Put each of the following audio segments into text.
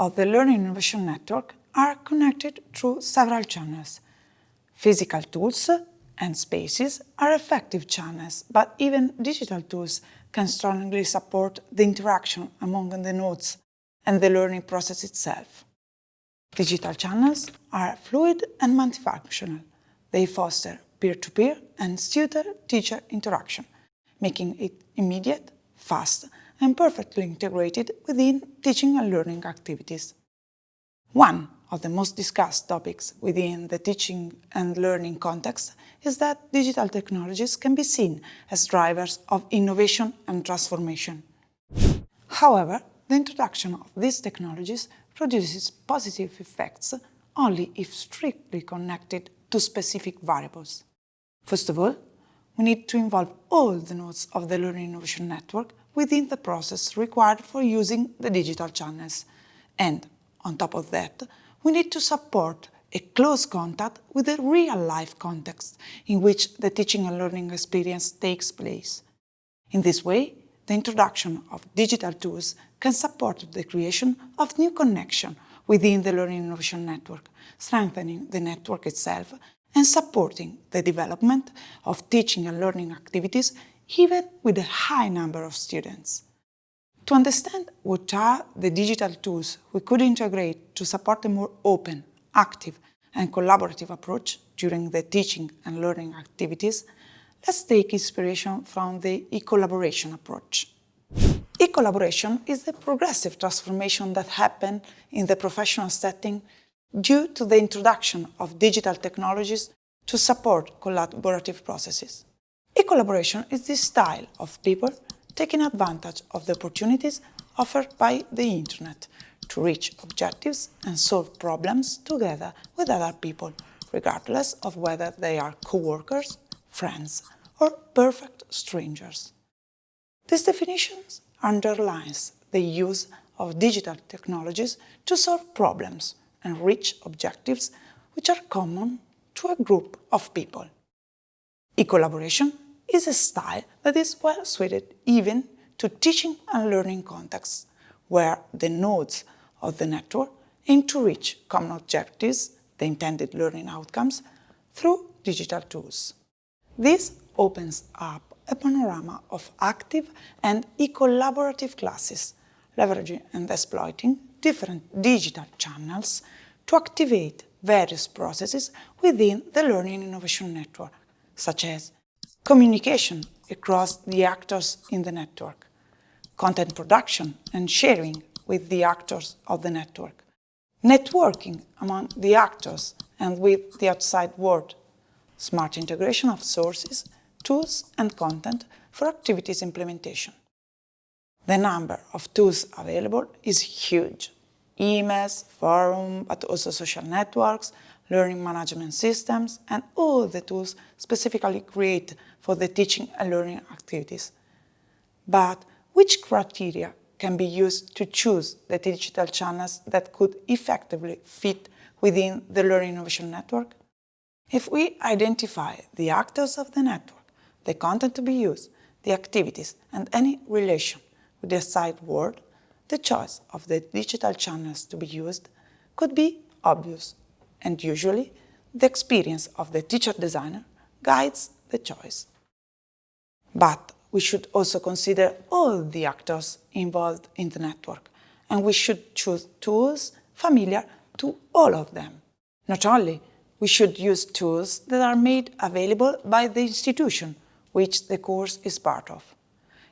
of the Learning Innovation Network are connected through several channels. Physical tools and spaces are effective channels, but even digital tools can strongly support the interaction among the nodes and the learning process itself. Digital channels are fluid and multifunctional. They foster peer-to-peer -peer and student-teacher interaction, making it immediate, fast, and perfectly integrated within teaching and learning activities. One of the most discussed topics within the teaching and learning context is that digital technologies can be seen as drivers of innovation and transformation. However, the introduction of these technologies produces positive effects only if strictly connected to specific variables. First of all, we need to involve all the nodes of the Learning Innovation Network within the process required for using the digital channels. And, on top of that, we need to support a close contact with the real-life context in which the teaching and learning experience takes place. In this way, the introduction of digital tools can support the creation of new connection within the Learning Innovation Network, strengthening the network itself and supporting the development of teaching and learning activities even with a high number of students. To understand what are the digital tools we could integrate to support a more open, active and collaborative approach during the teaching and learning activities, let's take inspiration from the e-collaboration approach. E-collaboration is the progressive transformation that happened in the professional setting due to the introduction of digital technologies to support collaborative processes. E-collaboration is the style of people taking advantage of the opportunities offered by the Internet to reach objectives and solve problems together with other people, regardless of whether they are co-workers, friends, or perfect strangers. This definition underlines the use of digital technologies to solve problems and reach objectives which are common to a group of people. E-collaboration is a style that is well suited even to teaching and learning contexts, where the nodes of the network aim to reach common objectives, the intended learning outcomes, through digital tools. This opens up a panorama of active and e-collaborative classes, leveraging and exploiting different digital channels to activate various processes within the Learning Innovation Network, such as communication across the actors in the network, content production and sharing with the actors of the network, networking among the actors and with the outside world, smart integration of sources, tools and content for activities implementation. The number of tools available is huge. Emails, forum, but also social networks, learning management systems, and all the tools specifically created for the teaching and learning activities. But which criteria can be used to choose the digital channels that could effectively fit within the Learning Innovation Network? If we identify the actors of the network, the content to be used, the activities, and any relation with the outside world, the choice of the digital channels to be used could be obvious, and usually the experience of the teacher designer guides the choice. But we should also consider all the actors involved in the network, and we should choose tools familiar to all of them. Not only, we should use tools that are made available by the institution which the course is part of.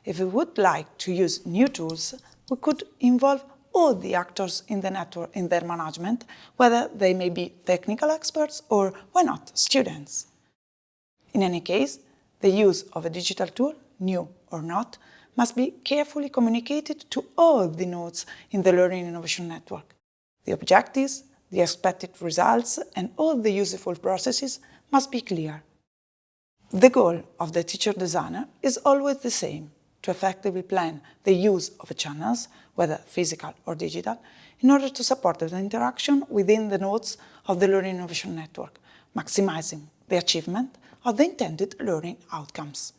If we would like to use new tools, we could involve all the actors in the network in their management, whether they may be technical experts or, why not, students. In any case, the use of a digital tool, new or not, must be carefully communicated to all the nodes in the Learning Innovation Network. The objectives, the expected results and all the useful processes must be clear. The goal of the teacher designer is always the same, to effectively plan the use of channels, whether physical or digital, in order to support the interaction within the nodes of the Learning Innovation Network, maximizing the achievement of the intended learning outcomes.